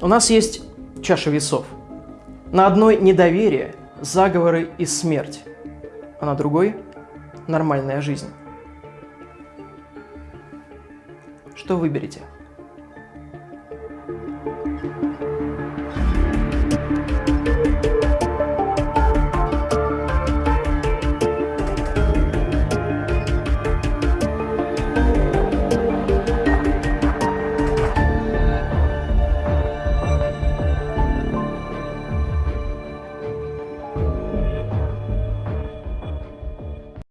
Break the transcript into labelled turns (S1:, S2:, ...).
S1: У нас есть чаша весов. На одной недоверие, заговоры и смерть, а на другой нормальная жизнь. Что выберете?